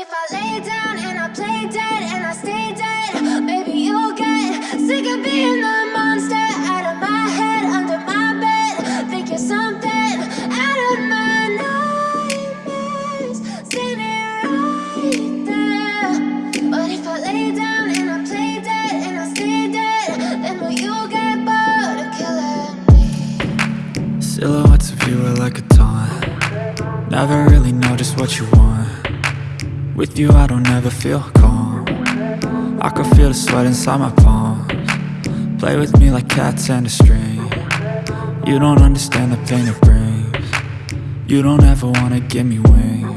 if I lay down and I play dead and I stay dead, maybe you'll get sick of being the monster out of my head, under my bed. Think you're something out of my nightmares, standing right there. But if I lay down and I play dead and I stay dead, then will you get bored of killing me? Silhouettes of you are like a taunt Never really know just what you want With you I don't ever feel calm. I can feel the sweat inside my palms. Play with me like cats and a string. You don't understand the pain it brings. You don't ever wanna give me wings